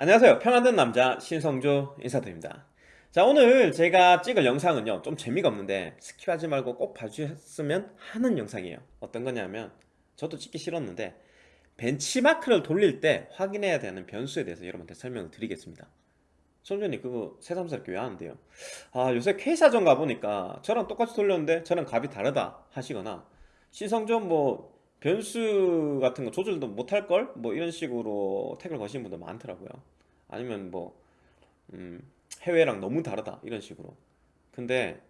안녕하세요. 평안든 남자 신성조 인사드립니다. 자 오늘 제가 찍을 영상은요 좀 재미가 없는데 skip하지 말고 꼭 봐주셨으면 하는 영상이에요. 어떤 거냐면 저도 찍기 싫었는데 벤치마크를 돌릴 때 확인해야 되는 변수에 대해서 여러분한테 설명을 드리겠습니다. 손전이 그거 새삼스럽게 왜 하는데요? 아 요새 퀘사존 가보니까 저랑 똑같이 돌렸는데 저랑 값이 다르다 하시거나 신성조 뭐 변수 같은 거 조절도 못할걸? 뭐 이런 식으로 태클을 거시는 분들 많더라고요. 아니면 뭐 음, 해외랑 너무 다르다. 이런 식으로. 근데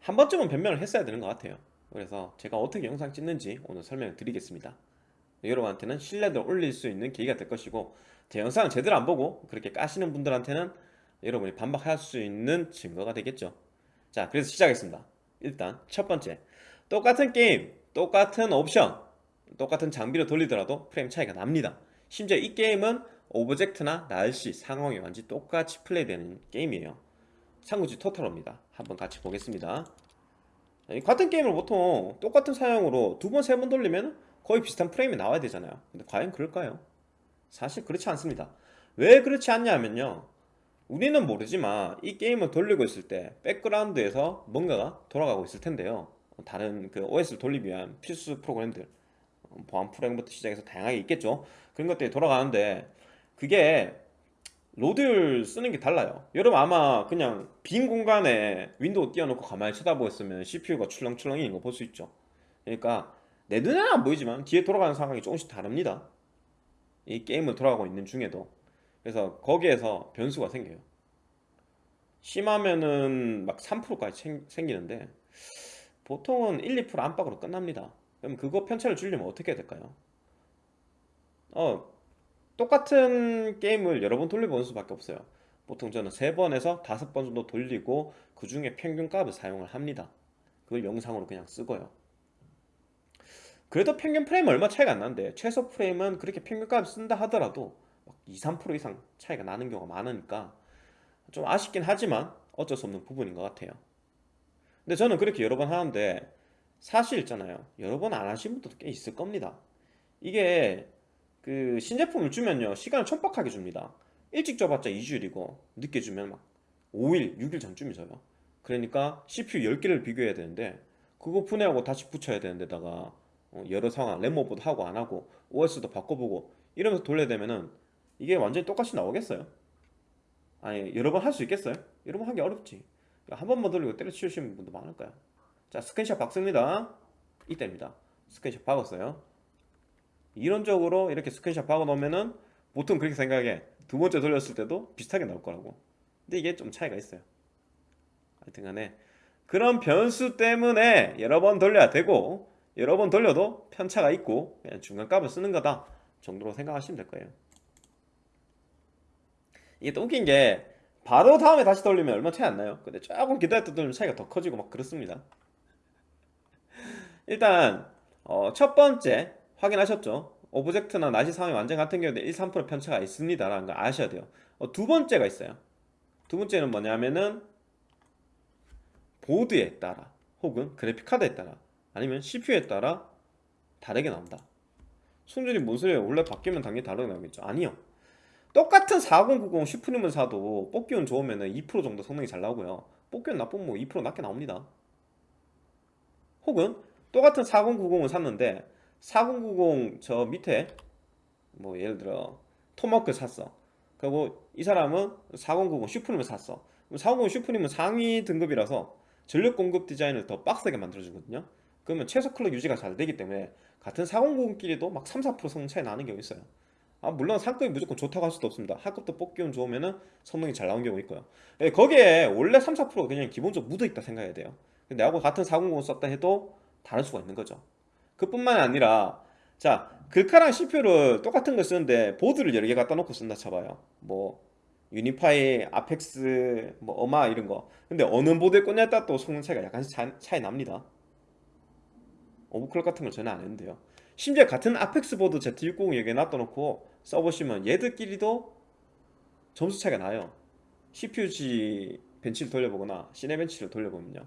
한 번쯤은 변명을 했어야 되는 것 같아요. 그래서 제가 어떻게 영상 찍는지 오늘 설명을 드리겠습니다. 여러분한테는 신뢰도를 올릴 수 있는 계기가 될 것이고 제 영상을 제대로 안 보고 그렇게 까시는 분들한테는 여러분이 반박할 수 있는 증거가 되겠죠. 자 그래서 시작하겠습니다. 일단 첫 번째. 똑같은 게임 똑같은 옵션 똑같은 장비를 돌리더라도 프레임 차이가 납니다. 심지어 이 게임은 object나 날씨, 상황이 완전히 똑같이 플레이되는 게임이에요. 삼국지 토탈입니다. 한번 같이 보겠습니다. 같은 게임을 보통 똑같은 사양으로 두 번, 세 번 돌리면 거의 비슷한 프레임이 나와야 되잖아요. 근데 과연 그럴까요? 사실 그렇지 않습니다. 왜 그렇지 않냐면요. 우리는 모르지만 이 게임을 돌리고 있을 때 백그라운드에서 뭔가가 돌아가고 있을 텐데요. 다른 그 OS를 돌리기 위한 필수 프로그램들 보안 프로그램부터 시작해서 다양하게 있겠죠. 그런 것들이 돌아가는데 그게 load를 쓰는 게 달라요. 여러분 아마 그냥 빈 공간에 윈도우 띄워놓고 가만히 쳐다보고 있으면 CPU가 출렁출렁이는 거 볼 수 있죠. 그러니까 내 눈에는 안 보이지만 뒤에 돌아가는 상황이 조금씩 다릅니다. 이 게임을 돌아가고 있는 중에도. 그래서 거기에서 변수가 생겨요. 심하면은 막 3%까지 생기는데 보통은 1, 2% 안팎으로 끝납니다 그럼 그거 편차를 줄이려면 어떻게 해야 될까요? 어 똑같은 게임을 여러 번 돌려보는 수밖에 없어요. 보통 저는 3번에서 5번 정도 돌리고 그 중에 평균값을 사용을 합니다. 그걸 영상으로 그냥 쓰고요. 그래도 평균 프레임 얼마 차이가 안 나는데 최소 프레임은 그렇게 평균값을 쓴다 하더라도 2, 3% 이상 차이가 나는 경우가 많으니까 좀 아쉽긴 하지만 어쩔 수 없는 부분인 것 같아요. 근데 저는 그렇게 여러 번 하는데 사실 있잖아요. 여러 번 안 하신 분들도 꽤 있을 겁니다. 이게 그 신제품을 주면요 시간을 촉박하게 줍니다. 일찍 줘봤자 2주일이고 늦게 주면 막 5일, 6일 전쯤이 져요. 그러니까 CPU 10개를 비교해야 되는데 그거 분해하고 다시 붙여야 되는 데다가 어, 여러 상황 램오버도 하고 안하고 OS도 바꿔보고 이러면서 돌려야 되면은 이게 완전히 똑같이 나오겠어요? 아니 여러 번 할 수 있겠어요? 여러 번 하기 어렵지. 한 번만 돌리고 때려치우시는 분도 많을 거야 자 스크린샷 박습니다. 이때입니다. 스크린샷 박았어요. 이론적으로 이렇게 스크린샷 박아 놓으면은 보통 그렇게 생각해. 두 번째 돌렸을 때도 비슷하게 나올 거라고. 근데 이게 좀 차이가 있어요. 하여튼 간에. 그런 변수 때문에 여러 번 돌려야 되고 여러 번 돌려도 편차가 있고 그냥 중간값을 쓰는 거다 정도로 생각하시면 될 거예요. 이게 또 웃긴 게 바로 다음에 다시 돌리면 얼마 차이 안 나요. 근데 조금 기다렸다 돌리면 차이가 더 커지고 막 그렇습니다 일단 어, 첫 번째 확인하셨죠? object나 날씨 상황이 완전 같은 경우에 1, 3% 편차가 있습니다 라는 걸 아셔야 돼요. 어, 두 번째가 있어요. 두 번째는 뭐냐면은 보드에 따라 혹은 그래픽카드에 따라 아니면 CPU에 따라 다르게 나온다. 손질이 뭔 소리예요 원래 바뀌면 당연히 다르게 나오겠죠. 아니요. 똑같은 4090 슈프림을 사도 뽑기운 좋으면 2% 정도 성능이 잘 나오고요. 뽑기운 나쁘면 뭐2% 낮게 나옵니다. 혹은 똑같은 4090을 샀는데 4090 저 밑에 뭐 예를 들어 토마호크 샀어. 그리고 이 사람은 4090 슈프림을 샀어. 4090 슈프림은 상위 등급이라서 전력 공급 디자인을 더 빡세게 만들어주거든요. 그러면 최소 클럭 유지가 잘 되기 때문에 같은 4090끼리도 막 3, 4% 성능 차이 나는 경우 있어요. 아 물론 상급이 무조건 좋다고 할 수도 없습니다. 하급도 뽑기운 좋으면 성능이 잘 나온 경우 있고요. 예, 거기에 원래 3, 4% 그냥 기본적으로 묻어있다 생각해야 돼요. 근데 내하고 같은 4090 썼다 해도 다를 수가 있는 거죠. 그뿐만 아니라 자 글카랑 CPU를 똑같은 걸 쓰는데 보드를 여러 개 갖다 놓고 쓴다 쳐봐요. 뭐 유니파이, 아펙스, 뭐 어마 이런 거. 근데 어느 보드에 꽂냐에 따라 또 성능 차이가 약간씩 차이, 차이 납니다. 오버클럭 같은 걸 전혀 안 했는데요. 심지어 같은 아펙스 보드 Z690 여기에 놔둬놓고 써보시면 얘들끼리도 점수 차이가 나요. CPU-Z 벤치를 돌려보거나 시네 벤치를 돌려보면요.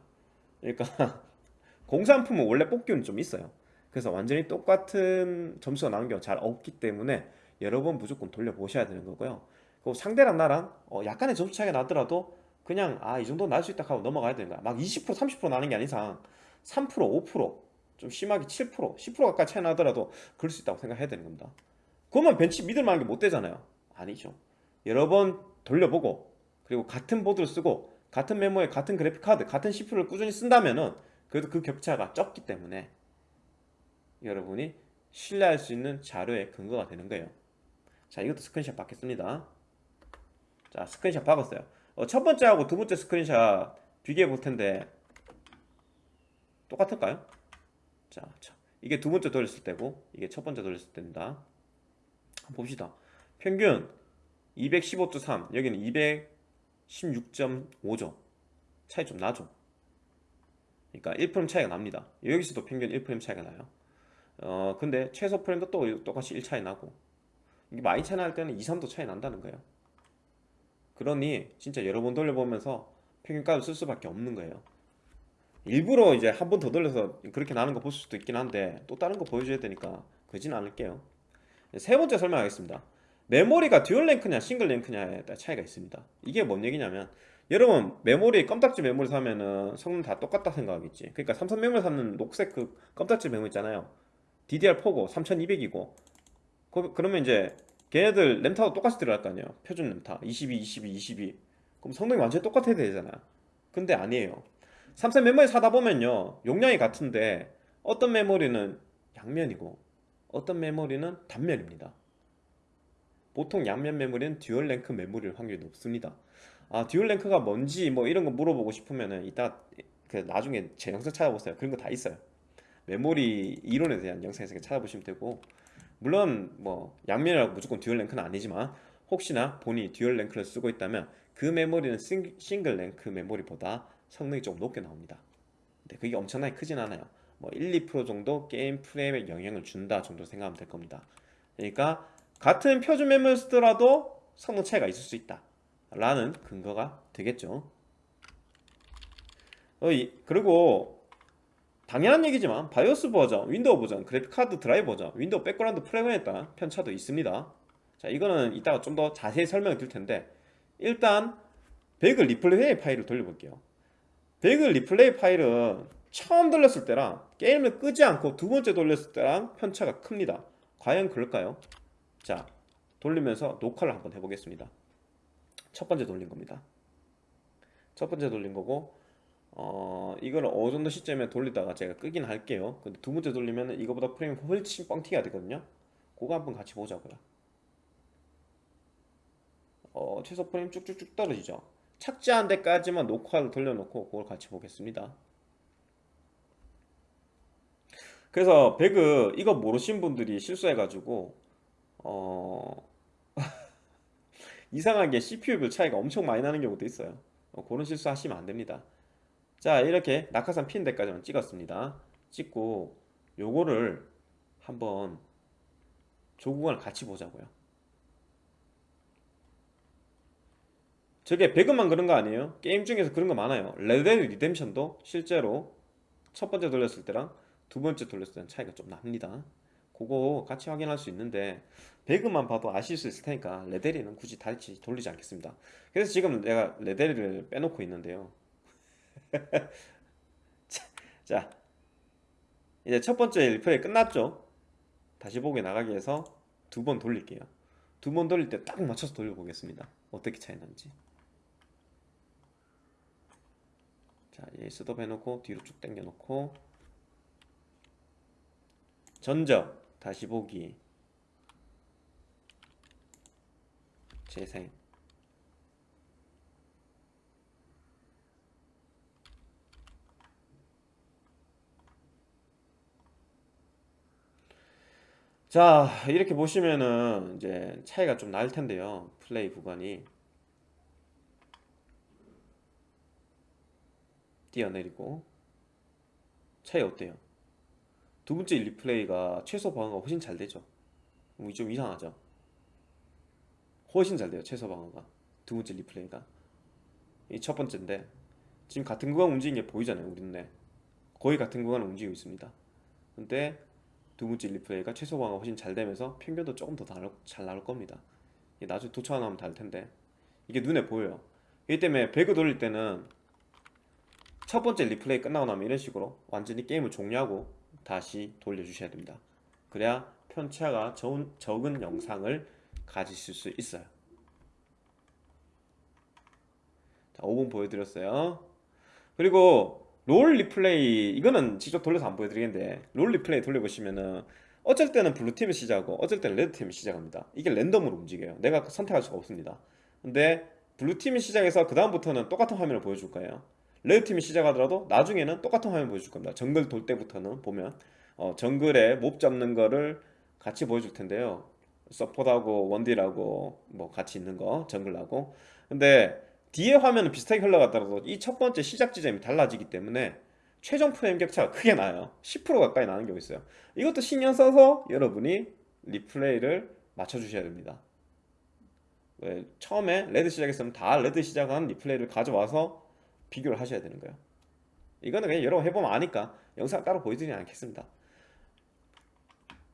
그러니까 공산품은 원래 뽑기는 좀 있어요. 그래서 완전히 똑같은 점수가 나오는 경우가 잘 없기 때문에 여러 번 무조건 돌려보셔야 되는 거고요. 그 상대랑 나랑 어, 약간의 점수 차이가 나더라도 그냥 아 이 정도 날 수 있다 하고 넘어가야 되는 거야. 막 20% 30% 나는 게 아닌 이상 3% 5%좀 심하게 7% 10% 가까이 차이 나더라도 그럴 수 있다고 생각해야 되는 겁니다. 그것만 벤치 믿을 만한 게 못 되잖아요. 아니죠. 여러 번 돌려보고 그리고 같은 보드를 쓰고 같은 메모리에 같은 그래픽 카드 같은 CPU를 꾸준히 쓴다면은 그래도 그 격차가 적기 때문에 여러분이 신뢰할 수 있는 자료의 근거가 되는 거예요. 자 이것도 스크린샷 받겠습니다. 자 스크린샷 받았어요. 어, 첫 번째하고 두 번째 스크린샷 비교해 볼 텐데 똑같을까요? 자, 자 이게 두 번째 돌렸을 때고 이게 첫 번째 돌렸을 때입니다. 봅시다. 평균 215.3 여기는 216.5죠. 차이 좀 나죠 그러니까 1프레임 차이가 납니다. 여기서도 평균 1프레임 차이가 나요. 어 근데 최소 프레임도 또 똑같이 1 차이 나고. 이게 많이 차이 날 때는 2, 3도 차이 난다는 거예요. 그러니 진짜 여러 번 돌려보면서 평균값을 쓸 수밖에 없는 거예요. 일부러 이제 한 번 더 돌려서 그렇게 나는 거 볼 수도 있긴 한데 또 다른 거 보여줘야 되니까 그러진 않을게요. 세 번째 설명하겠습니다. 메모리가 듀얼 랭크냐 싱글 랭크냐에 따라 차이가 있습니다. 이게 뭔 얘기냐면 여러분 메모리 껌딱지 메모리 사면은 성능 다 똑같다 생각하겠지. 그러니까 삼성 메모리 사는 녹색 그 껌딱지 메모리 있잖아요. DDR4고 3200이고. 그러면 이제 걔네들 램타도 똑같이 들어갈 거 아니에요. 표준 램타. 22, 22, 22 그럼 성능이 완전히 똑같아야 되잖아. 근데 아니에요. 삼성 메모리 사다 보면요. 용량이 같은데 어떤 메모리는 양면이고 어떤 메모리는 단면입니다. 보통 양면 메모리는 듀얼 랭크 메모리일 확률이 높습니다 아 듀얼 랭크가 뭔지 뭐 이런 거 물어보고 싶으면은 이따 그 나중에 제 영상 찾아보세요. 그런 거 다 있어요. 메모리 이론에 대한 영상에서 찾아보시면 되고. 물론 뭐 양면이라고 무조건 듀얼 랭크는 아니지만 혹시나 본인이 듀얼 랭크를 쓰고 있다면 그 메모리는 싱글 랭크 메모리보다 성능이 좀 높게 나옵니다. 근데 그게 엄청나게 크진 않아요. 뭐 1, 2% 정도 게임 프레임에 영향을 준다 정도 생각하면 될 겁니다. 그러니까 같은 표준 메모리를 쓰더라도 성능 차이가 있을 수 있다 라는 근거가 되겠죠. 어, 그리고 당연한 얘기지만 바이오스 버전, 윈도우 버전, 그래픽카드 드라이버 버전, 윈도우 백그라운드 프로그램에 따른 편차도 있습니다. 자 이거는 이따가 좀 더 자세히 설명을 드릴 텐데 일단 배그 리플레이 파일을 돌려볼게요. 배그 리플레이 파일은 처음 돌렸을 때랑 게임을 끄지 않고 두 번째 돌렸을 때랑 편차가 큽니다. 과연 그럴까요? 자 돌리면서 녹화를 한번 해보겠습니다 첫 번째 돌린 겁니다. 첫 번째 돌린 거고 어 이거를 어느 정도 시점에 돌리다가 제가 끄긴 할게요. 근데 두 번째 돌리면 이거보다 프레임이 훨씬 뻥튀기가 되거든요. 그거 한번 같이 보자고요. 어 최소 프레임 쭉쭉쭉 떨어지죠. 착지한 데까지만 녹화를 돌려놓고 그걸 같이 보겠습니다. 그래서 배그 이거 모르신 분들이 실수해가지고 어 이상하게 CPU별 차이가 엄청 많이 나는 경우도 있어요. 어, 그런 실수 하시면 안됩니다. 자 이렇게 낙하산 피는 데까지만 찍었습니다. 찍고 요거를 한번 그거를 같이 보자고요. 저게 배그만 그런 거 아니에요? 게임 중에서 그런 거 많아요. 레드데드 리뎀션도 실제로 첫 번째 돌렸을 때랑 두 번째 돌렸을 때는 차이가 좀 납니다 그거 같이 확인할 수 있는데 배그만 봐도 아실 수 있을 테니까 레데리는 굳이 다시 돌리지 않겠습니다. 그래서 지금 내가 레데리를 빼놓고 있는데요. 자, 이제 첫 번째 리플레이 끝났죠? 다시 보기 나가기 위해서 두 번 돌릴게요. 두 번 돌릴 때 딱 맞춰서 돌려보겠습니다. 어떻게 차이 나는지. 자, 얘 스톱 해놓고 뒤로 쭉 당겨 놓고 전적 다시 보기. 재생 자 이렇게 보시면은 이제 차이가 좀 날 텐데요. 플레이 구간이. 뛰어내리고. 차이 어때요? 두 번째 리플레이가 최소 방어가 훨씬 잘 되죠. 뭐좀 이상하죠. 훨씬 잘 돼요 최소 방어가. 두 번째 리플레이가. 이 첫 번째인데 지금 같은 구간 움직이는 게 보이잖아요 우리 눈에 거의 같은 구간을 움직이고 있습니다. 근데 두 번째 리플레이가 최소 방어가 훨씬 잘 되면서 평균도 조금 더 잘 나올 겁니다. 나중에 도표 나오면 알 텐데 이게 눈에 보여요. 이기 때문에 배그 돌릴 때는 첫 번째 리플레이 끝나고 나면 이런 식으로 완전히 게임을 종료하고 다시 돌려주셔야 됩니다. 그래야 편차가 적은, 적은 영상을 가지실 수 있어요. 자 5번 보여드렸어요. 그리고 롤 리플레이 이거는 직접 돌려서 안 보여드리겠는데 롤 리플레이 돌려보시면은 어쩔 때는 블루팀이 시작하고 어쩔 때는 레드팀이 시작합니다. 이게 랜덤으로 움직여요. 내가 선택할 수가 없습니다. 근데 블루팀이 시작해서 그 다음부터는 똑같은 화면을 보여줄 거예요 레드팀이 시작하더라도 나중에는 똑같은 화면 보여줄 겁니다. 정글 돌 때부터는 보면 어, 정글에 몹 잡는 거를 같이 보여줄 텐데요. 서포트하고 원딜하고 뭐 같이 있는 거 정글하고. 근데 뒤에 화면은 비슷하게 흘러갔더라도 이 첫 번째 시작 지점이 달라지기 때문에 최종 프레임 격차가 크게 나요. 10% 가까이 나는 경우 있어요. 이것도 신경 써서 여러분이 리플레이를 맞춰 주셔야 됩니다. 왜 처음에 레드 시작했으면 다 레드 시작한 리플레이를 가져와서 비교를 하셔야 되는 거예요. 이거는 그냥 여러 번 해보면 아니까 영상 따로 보여드리지 않겠습니다.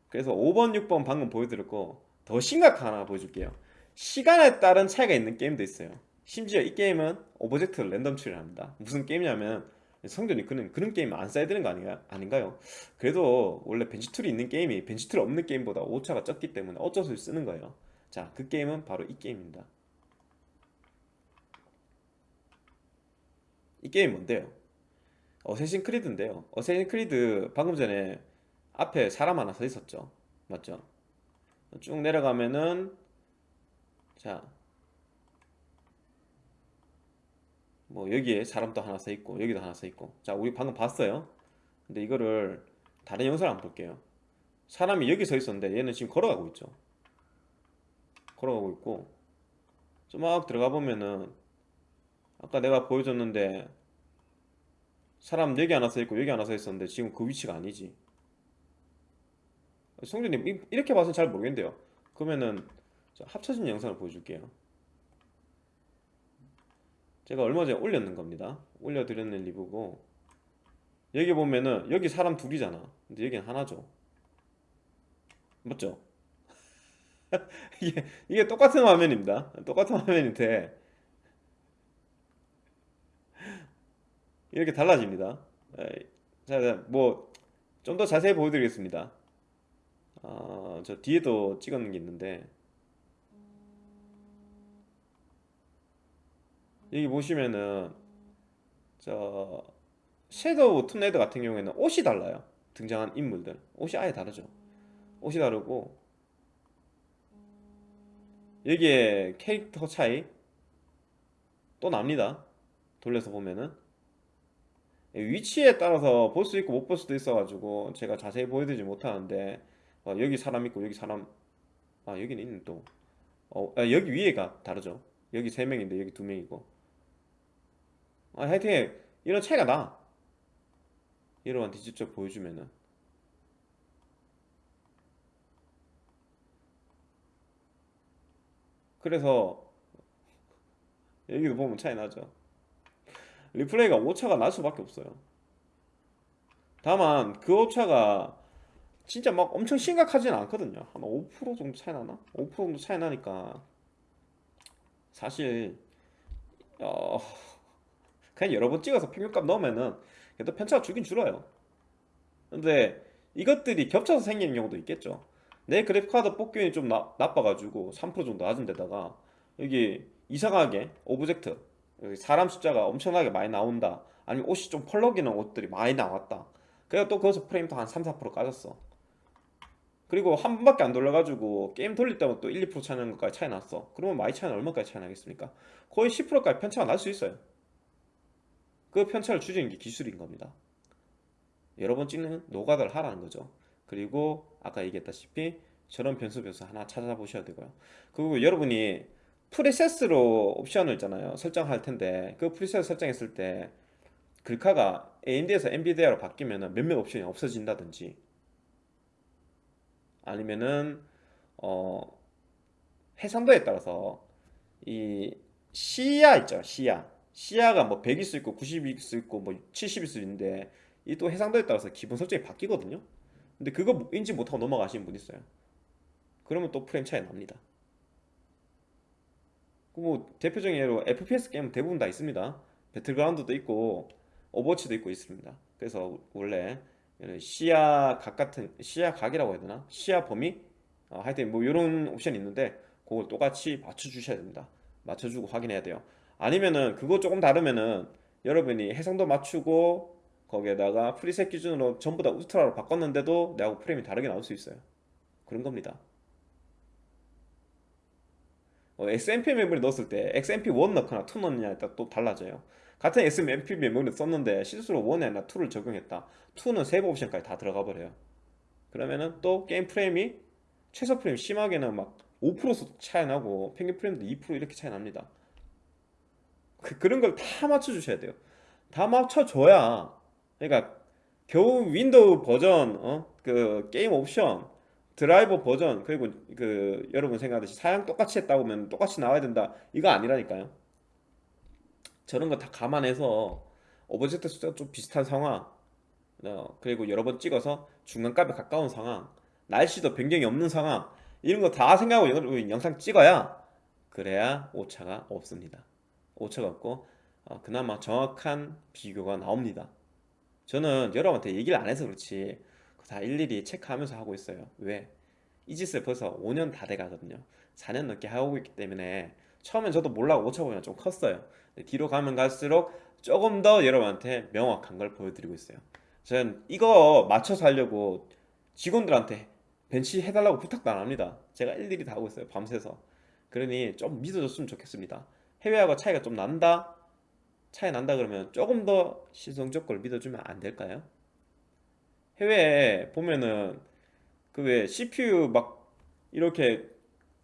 그래서 5번 6번 방금 보여드렸고 더 심각한 하나 보여줄게요. 시간에 따른 차이가 있는 게임도 있어요. 심지어 이 게임은 오브젝트를 랜덤 처리를 합니다. 무슨 게임이냐면 성전이 그런 그런 게임 안 써야 되는 거 아닌가, 아닌가요? 그래도 원래 벤치 툴이 있는 게임이 벤치 툴 없는 게임보다 오차가 적기 때문에 어쩔 수 없이 쓰는 거예요. 자 그 게임은 바로 이 게임입니다 이 게임 뭔데요? 어쌔신 크리드인데요. 어쌔신 크리드 방금 전에 앞에 사람 하나 서 있었죠. 맞죠? 쭉 내려가면은 자 뭐 여기에 사람도 하나 서 있고 여기도 하나 서 있고. 자 우리 방금 봤어요. 근데 이거를 다른 영상을 한번 볼게요. 사람이 여기 서 있었는데 얘는 지금 걸어가고 있죠. 걸어가고 있고. 좀 막 들어가 보면은 아까 내가 보여줬는데 사람 여기 하나 서 있고 여기 하나 서 있었는데 지금 그 위치가 아니지. 성준님 이- 이렇게 봐서는 잘 모르겠는데요. 그러면은 자, 합쳐진 영상을 보여줄게요. 제가 얼마 전에 올렸는 겁니다. 올려드렸는 리뷰고. 여기 보면은 여기 사람 둘이잖아. 근데 여기는 하나죠. 맞죠? 이게, 이게 똑같은 화면입니다. 똑같은 화면인데 이렇게 달라집니다. 에이, 자, 뭐 좀 더 자세히 보여드리겠습니다. 아, 저 뒤에도 찍었는 게 있는데. 여기 보시면은 저 섀도우 툰레드 같은 경우에는 옷이 달라요. 등장한 인물들. 옷이 아예 다르죠. 옷이 다르고. 여기에 캐릭터 차이 또 납니다. 돌려서 보면은 위치에 따라서 볼 수 있고 못 볼 수도 있어 가지고 제가 자세히 보여드리지 못하는데 어, 여기 사람 있고 여기 사람 아 여기는 있는 또. 어, 아, 여기 위에가 다르죠. 여기 세 명인데 여기 두 명이고. 아, 하여튼 이런 차이가 나. 이러한 직접 보여주면은. 그래서 여기도 보면 차이 나죠 리플레이가 오차가 날 수밖에 없어요. 다만 그 오차가 진짜 막 엄청 심각하진 않거든요. 한 5% 정도 차이 나나? 5% 정도 차이 나니까. 사실 어 그냥 여러 번 찍어서 평균값 넣으면은 그래도 편차가 줄긴 줄어요. 근데 이것들이 겹쳐서 생기는 경우도 있겠죠. 내 그래픽카드 뽑기운이 좀 나, 나빠가지고 3% 정도 낮은 데다가 여기 이상하게 오브젝트 사람 숫자가 엄청나게 많이 나온다. 아니면 옷이 좀 펄럭이는 옷들이 많이 나왔다. 그래서 또 거기서 프레임도 한 3, 4% 까졌어. 그리고 한 번밖에 안 돌려가지고 게임 돌릴 때마다 또 1, 2% 차이 나는 것까지 차이 났어. 그러면 많이 차이는 얼마까지 차이 나겠습니까? 거의 10%까지 편차가 날 수 있어요. 그 편차를 줄이는 게 기술인 겁니다. 여러 번 찍는 노가다를 하라는 거죠. 그리고 아까 얘기했다시피 저런 변수 변수 하나 찾아보셔야 되고요. 그리고 여러분이 프리셋으로 옵션을 있잖아요. 설정할 텐데 그 프리셋 설정했을 때 글카가 AMD에서 NVIDIA로 바뀌면 몇몇 옵션이 없어진다든지 아니면은 어 해상도에 따라서 이 시야 있죠 시야. 시야가 뭐 100일 수 있고 90일 수 있고 뭐 70일 수 있는데 이 또 해상도에 따라서 기본 설정이 바뀌거든요. 근데 그거 인지 못하고 넘어가시는 분 있어요. 그러면 또 프레임 차이 납니다 뭐 대표적인 예로 FPS 게임 대부분 다 있습니다. 배틀그라운드도 있고 오버워치도 있고 있습니다. 그래서 원래 이런 시야 각 같은 시야 각이라고 해야 되나? 시야 범위? 어, 하여튼 뭐 이런 옵션이 있는데 그걸 똑같이 맞춰 주셔야 됩니다. 맞춰주고 확인해야 돼요. 아니면은 그거 조금 다르면은 여러분이 해상도 맞추고 거기에다가 preset 기준으로 전부 다 울트라로 바꿨는데도 내하고 프레임이 다르게 나올 수 있어요. 그런 겁니다. 어, XMP 메모리 넣었을 때 XMP1 넣거나 2 넣느냐에 따라 또 달라져요. 같은 XMP 메모리 썼는데 실수로 1이 아니라 2를 적용했다. 2는 세이브 옵션까지 다 들어가 버려요. 그러면은 또 게임 프레임이 최소 프레임 심하게는 막 5% 차이 나고 평균 프레임도 2% 이렇게 차이 납니다. 그, 그런 걸 다 맞춰주셔야 돼요. 다 맞춰줘야 그러니까 겨우 윈도우 버전 어? 그 게임 옵션 드라이버 버전 그리고 그 여러분 생각하듯이 사양 똑같이 했다고 하면 똑같이 나와야 된다. 이거 아니라니까요. 저런 거 다 감안해서 오브젝트 숫자가 좀 비슷한 상황 어, 그리고 여러 번 찍어서 중간값에 가까운 상황 날씨도 변경이 없는 상황 이런 거 다 생각하고 영- 영상 찍어야 그래야 오차가 없습니다. 오차가 없고 어, 그나마 정확한 비교가 나옵니다. 저는 여러분한테 얘기를 안 해서 그렇지 다 일일이 체크하면서 하고 있어요. 왜? 이 짓을 벌써 5년 다 돼가거든요. 4년 넘게 하고 있기 때문에 처음엔 저도 몰라고 오차 보면 좀 컸어요. 뒤로 가면 갈수록 조금 더 여러분한테 명확한 걸 보여드리고 있어요. 저는 이거 맞춰서 하려고 직원들한테 벤치 해달라고 부탁도 안 합니다. 제가 일일이 다 하고 있어요 밤새서. 그러니 좀 믿어줬으면 좋겠습니다. 해외하고 차이가 좀 난다? 차이 난다 그러면 조금 더 시성적 걸 믿어주면 안 될까요? 해외에 보면은 그 왜 CPU 막 이렇게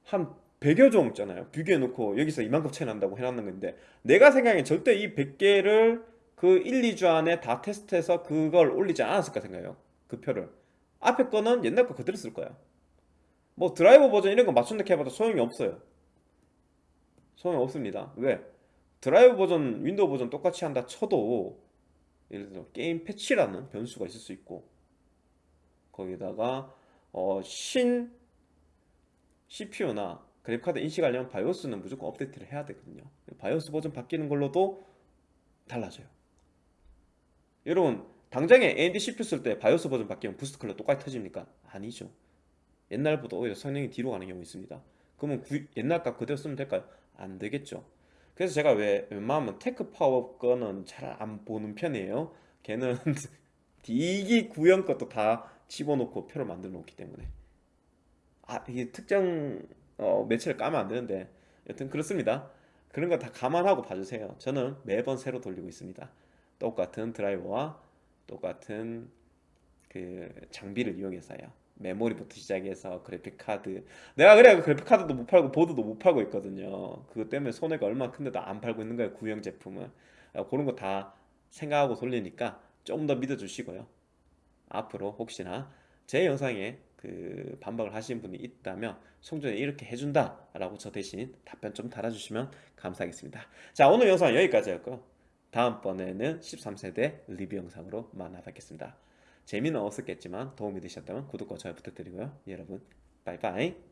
한 100여 종 있잖아요. 비교해 놓고 여기서 이만큼 차이 난다고 해놨는 건데 내가 생각엔 절대 이 100개를 그 1, 2주 안에 다 테스트해서 그걸 올리지 않았을까 생각해요. 그 표를. 앞에 거는 옛날 거 그대로 쓸 거야. 뭐 드라이버 버전 이런 거 맞춘다 해봐도 소용이 없어요. 소용이 없습니다. 왜? 드라이브 버전, 윈도우 버전 똑같이 한다 쳐도 예를 들어 게임 패치라는 변수가 있을 수 있고 거기다가 어, 신 CPU나 그래픽카드 인식하려면 BIOS는 무조건 업데이트를 해야 되거든요 BIOS 버전 바뀌는 걸로도 달라져요 여러분 당장에 AMD CPU 쓸 때 BIOS 버전 바뀌면 boost clock 똑같이 터집니까? 아니죠 옛날보다 오히려 성능이 뒤로 가는 경우 있습니다 그러면 구- 옛날 값 그대로 쓰면 될까요? 안 되겠죠 그래서 제가 왜 웬만하면 테크 파워 거는 잘 안 보는 편이에요. 걔는 디기 구형 것도 다 집어넣고 표를 만들어 놓기 때문에 아 이게 특정 어, 매체를 까면 안 되는데 여튼 그렇습니다. 그런 거 다 감안하고 봐주세요. 저는 매번 새로 돌리고 있습니다. 똑같은 드라이버와 똑같은 그 장비를 이용해서요. 메모리부터 시작해서 그래픽 카드 내가 그래 그래픽 카드도 못 팔고 보드도 못 팔고 있거든요. 그것 때문에 손해가 얼마나 큰데도 안 팔고 있는 거예요. 구형 제품은 어, 그런 거 다 생각하고 돌리니까 조금 더 믿어주시고요. 앞으로 혹시나 제 영상에 그 반박을 하신 분이 있다면 송전에 이렇게 해준다 라고 저 대신 답변 좀 달아주시면 감사하겠습니다. 자 오늘 영상 여기까지였고 다음번에는 13세대 리뷰 영상으로 만나 뵙겠습니다. 재미는 없었겠지만 도움이 되셨다면 구독과 좋아요 부탁드리고요. 여러분 빠이빠이